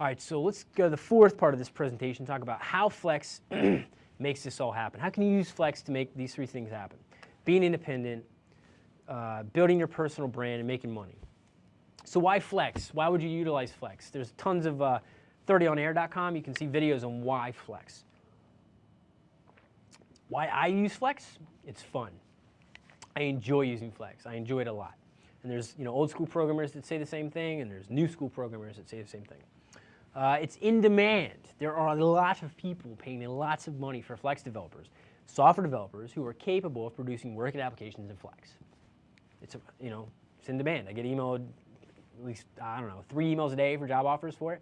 All right, so let's go to the fourth part of this presentation, talk about how Flex makes this all happen. How can you use Flex to make these three things happen? Being independent, uh, building your personal brand, and making money. So why Flex? Why would you utilize Flex? There's tons of uh, 30onair.com. You can see videos on why Flex. Why I use Flex? It's fun. I enjoy using Flex. I enjoy it a lot. And there's you know old school programmers that say the same thing, and there's new school programmers that say the same thing. Uh, it's in demand. There are a lot of people paying lots of money for Flex developers, software developers who are capable of producing working applications in Flex. It's, a, you know, it's in demand. I get emailed at least, I don't know, three emails a day for job offers for it.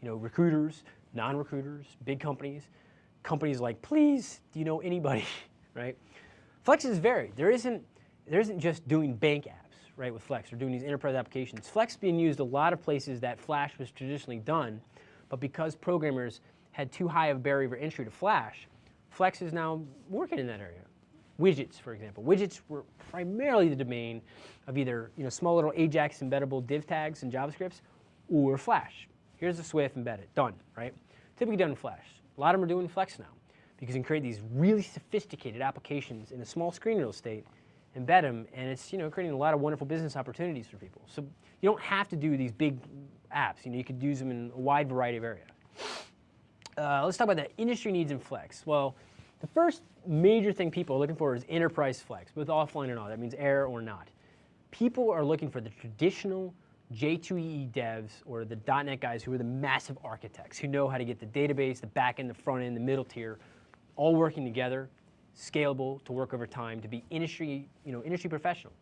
You know, recruiters, non-recruiters, big companies, companies like, please, do you know anybody, right? Flex is varied. There isn't, there isn't just doing bank apps, right, with Flex, or doing these enterprise applications. Flex being used a lot of places that Flash was traditionally done, but because programmers had too high of a barrier of entry to Flash, Flex is now working in that area. Widgets, for example. Widgets were primarily the domain of either you know, small little Ajax embeddable div tags and JavaScripts or Flash. Here's the SWF embedded, done, right? Typically done in Flash. A lot of them are doing Flex now because you can create these really sophisticated applications in a small screen real estate, embed them, and it's you know creating a lot of wonderful business opportunities for people. So you don't have to do these big apps. You know, you could use them in a wide variety of areas. Uh, let's talk about the industry needs in Flex. Well, the first major thing people are looking for is enterprise Flex, both offline and on. That means AIR or not. People are looking for the traditional J2EE devs or the .NET guys who are the massive architects, who know how to get the database, the back end, the front end, the middle tier, all working together, scalable to work over time, to be industry, you know, industry professional.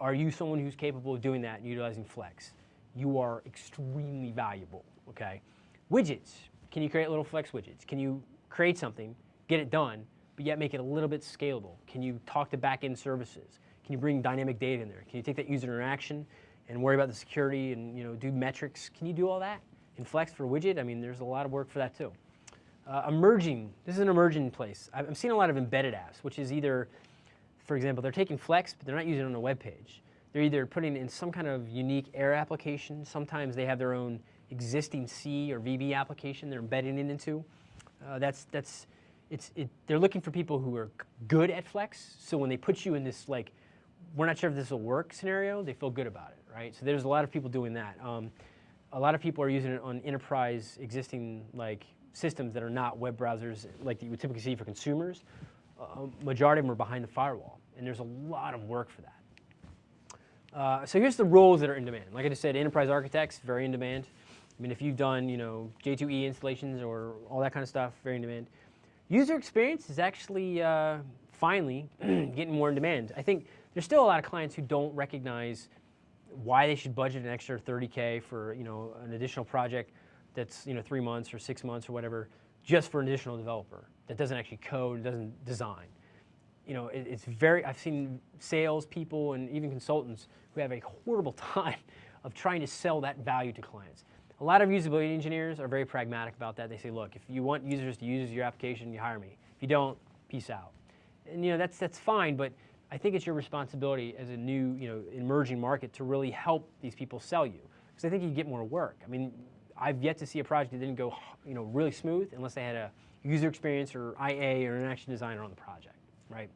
Are you someone who's capable of doing that and utilizing Flex? You are extremely valuable, okay? Widgets. Can you create little Flex widgets? Can you create something, get it done, but yet make it a little bit scalable? Can you talk to back-end services? Can you bring dynamic data in there? Can you take that user interaction and worry about the security and you know do metrics? Can you do all that in Flex for widget? I mean, there's a lot of work for that too. Uh, emerging, this is an emerging place. I'm seeing a lot of embedded apps, which is either, for example, they're taking Flex, but they're not using it on a web page. They're either putting in some kind of unique AIR application. Sometimes they have their own existing C or VB application they're embedding it into. Uh, that's, that's, it's, it, they're looking for people who are good at Flex. So when they put you in this like, we're not sure if this will work scenario, they feel good about it, right? So there's a lot of people doing that. Um, a lot of people are using it on enterprise existing like systems that are not web browsers like you would typically see for consumers. Uh, majority of them are behind the firewall, and there's a lot of work for that. Uh, so here's the roles that are in demand. Like I just said, enterprise architects, very in demand. I mean, if you've done, you know, J2EE installations or all that kind of stuff, very in demand. User experience is actually uh, finally getting more in demand. I think there's still a lot of clients who don't recognize why they should budget an extra 30K for, you know, an additional project that's, you know, three months or six months or whatever, just for an additional developer that doesn't actually code, doesn't design you know, it, it's very, I've seen sales people and even consultants who have a horrible time of trying to sell that value to clients. A lot of usability engineers are very pragmatic about that. They say, look, if you want users to use your application, you hire me. If you don't, peace out. And you know, that's, that's fine, but I think it's your responsibility as a new, you know, emerging market to really help these people sell you. Because I think you get more work. I mean, I've yet to see a project that didn't go, you know, really smooth unless they had a user experience or IA or an action designer on the project right?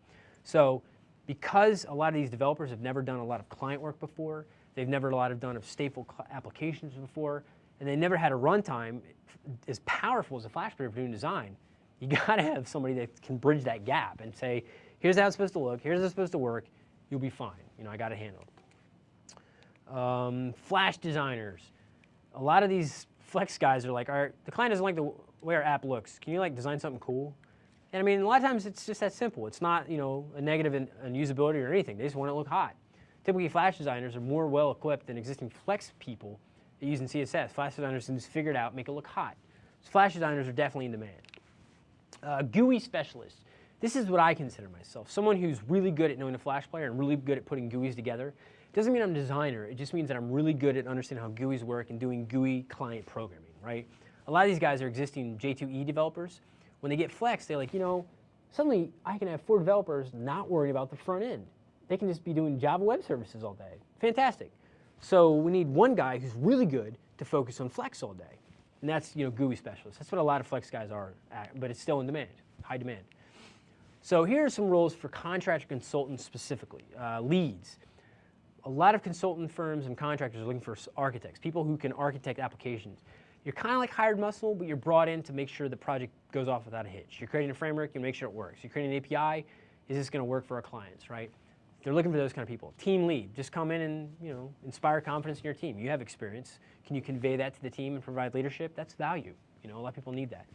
So because a lot of these developers have never done a lot of client work before, they've never a lot of done of stateful applications before, and they never had a runtime as powerful as a Flash player for doing design, you gotta have somebody that can bridge that gap and say, here's how it's supposed to look, here's how it's supposed to work, you'll be fine. You know, I got it handled. Um, Flash designers. A lot of these Flex guys are like, all right, the client doesn't like the way our app looks. Can you like design something cool? And I mean, a lot of times it's just that simple. It's not, you know, a negative in, in usability or anything. They just want it to look hot. Typically, Flash designers are more well equipped than existing Flex people using CSS. Flash designers can just figure it out, make it look hot. So Flash designers are definitely in demand. Uh, GUI specialists. This is what I consider myself. Someone who's really good at knowing a Flash player and really good at putting GUIs together. Doesn't mean I'm a designer. It just means that I'm really good at understanding how GUIs work and doing GUI client programming, right? A lot of these guys are existing J2EE developers when they get Flex, they're like, you know, suddenly I can have four developers not worrying about the front end. They can just be doing Java Web Services all day. Fantastic. So we need one guy who's really good to focus on Flex all day. And that's you know GUI specialist. That's what a lot of Flex guys are, at, but it's still in demand, high demand. So here are some roles for contractor consultants specifically. Uh, leads. A lot of consultant firms and contractors are looking for architects, people who can architect applications. You're kind of like hired muscle, but you're brought in to make sure the project goes off without a hitch. You're creating a framework, you make sure it works. You're creating an API, is this going to work for our clients, right? They're looking for those kind of people. Team lead, just come in and you know inspire confidence in your team. You have experience. Can you convey that to the team and provide leadership? That's value. You know, a lot of people need that.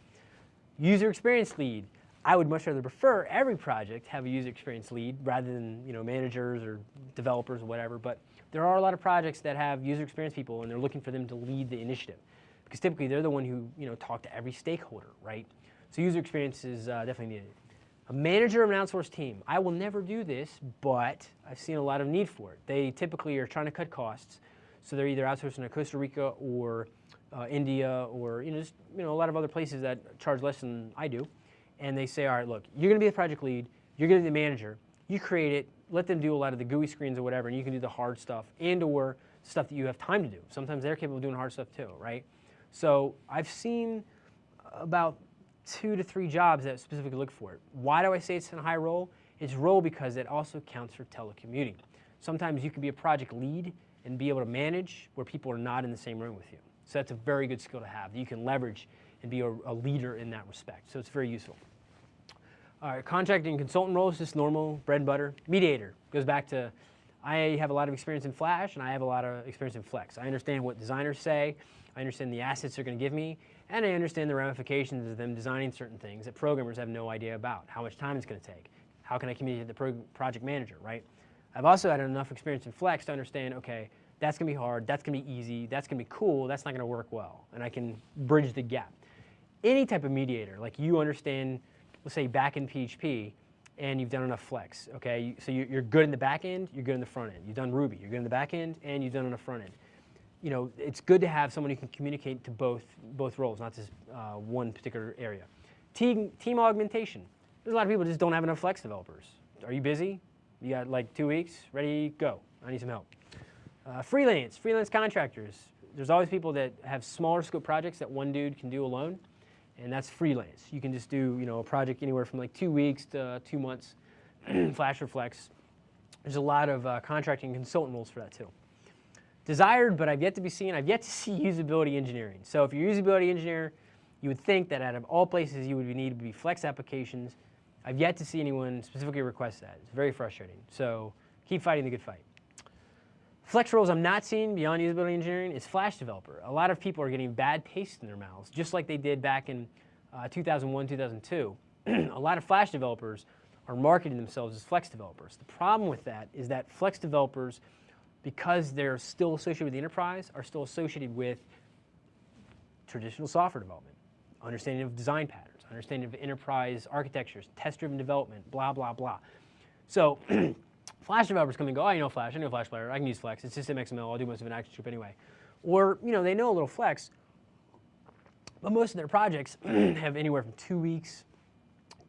User experience lead. I would much rather prefer every project have a user experience lead rather than you know managers or developers or whatever. But there are a lot of projects that have user experience people and they're looking for them to lead the initiative because typically they're the one who you know talk to every stakeholder, right? So user experience is uh, definitely needed. A manager of an outsourced team. I will never do this, but I've seen a lot of need for it. They typically are trying to cut costs, so they're either outsourcing to Costa Rica or uh, India or you know, just, you know, a lot of other places that charge less than I do. And they say, all right, look, you're going to be the project lead, you're going to be the manager, you create it, let them do a lot of the GUI screens or whatever, and you can do the hard stuff and or stuff that you have time to do. Sometimes they're capable of doing hard stuff too, right? So I've seen about two to three jobs that specifically look for it. Why do I say it's in a high role? It's role because it also counts for telecommuting. Sometimes you can be a project lead and be able to manage where people are not in the same room with you. So that's a very good skill to have you can leverage and be a, a leader in that respect. So it's very useful. All right, contracting consultant roles, just normal, bread and butter. Mediator goes back to I have a lot of experience in Flash and I have a lot of experience in Flex. I understand what designers say, I understand the assets they're going to give me, and I understand the ramifications of them designing certain things that programmers have no idea about, how much time it's going to take, how can I communicate to the pro project manager, right? I've also had enough experience in Flex to understand, okay, that's going to be hard, that's going to be easy, that's going to be cool, that's not going to work well, and I can bridge the gap. Any type of mediator, like you understand, let's say back in PHP, and you've done enough Flex, okay? So you're good in the back end, you're good in the front end. You've done Ruby, you're good in the back end, and you've done on the front end you know, it's good to have someone who can communicate to both, both roles, not just uh, one particular area. Team, team augmentation. There's a lot of people just don't have enough Flex developers. Are you busy? You got like two weeks? Ready? Go. I need some help. Uh, freelance, freelance contractors. There's always people that have smaller scope projects that one dude can do alone, and that's freelance. You can just do you know a project anywhere from like two weeks to two months, Flash or Flex. There's a lot of uh, contracting consultant roles for that too. Desired, but I've yet to be seen, I've yet to see usability engineering. So if you're a usability engineer, you would think that out of all places you would need to be flex applications. I've yet to see anyone specifically request that. It's very frustrating. So keep fighting the good fight. Flex roles I'm not seeing beyond usability engineering is Flash developer. A lot of people are getting bad taste in their mouths, just like they did back in uh, 2001, 2002. a lot of Flash developers are marketing themselves as Flex developers. The problem with that is that Flex developers because they're still associated with the enterprise, are still associated with traditional software development, understanding of design patterns, understanding of enterprise architectures, test-driven development, blah, blah, blah. So Flash developers come and go, oh, know Flash, I know Flash Player, I can use Flex, it's system XML, I'll do most of an ActionScript anyway. Or, you know, they know a little Flex, but most of their projects have anywhere from two weeks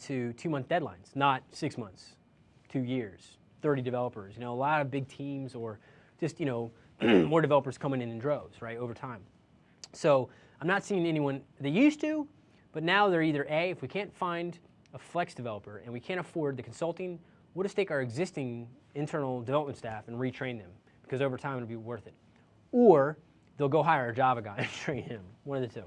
to two-month deadlines, not six months, two years, 30 developers. You know, a lot of big teams or just, you know, more developers coming in in droves, right, over time. So I'm not seeing anyone, they used to, but now they're either A, if we can't find a flex developer and we can't afford the consulting, we'll just take our existing internal development staff and retrain them because over time it'll be worth it. Or they'll go hire a Java guy and train him, one of the two.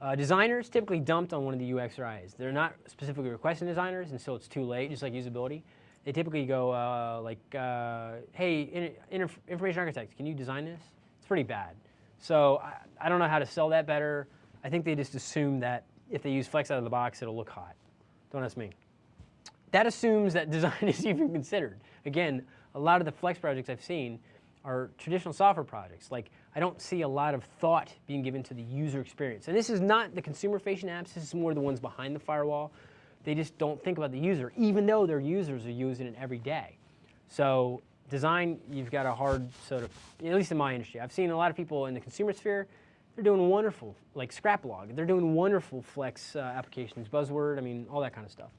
Uh, designers typically dumped on one of the UX or IS. They're not specifically requesting designers until it's too late, just like usability they typically go uh, like, uh, hey, in, information architects, can you design this? It's pretty bad. So I, I, don't know how to sell that better. I think they just assume that if they use Flex out of the box, it'll look hot. Don't ask me. That assumes that design is even considered. Again, a lot of the Flex projects I've seen are traditional software projects. Like, I don't see a lot of thought being given to the user experience. And this is not the consumer-facing apps, this is more the ones behind the firewall they just don't think about the user, even though their users are using it every day. So design, you've got a hard sort of, at least in my industry, I've seen a lot of people in the consumer sphere, they're doing wonderful, like Scrapblog, they're doing wonderful Flex uh, applications, Buzzword, I mean, all that kind of stuff.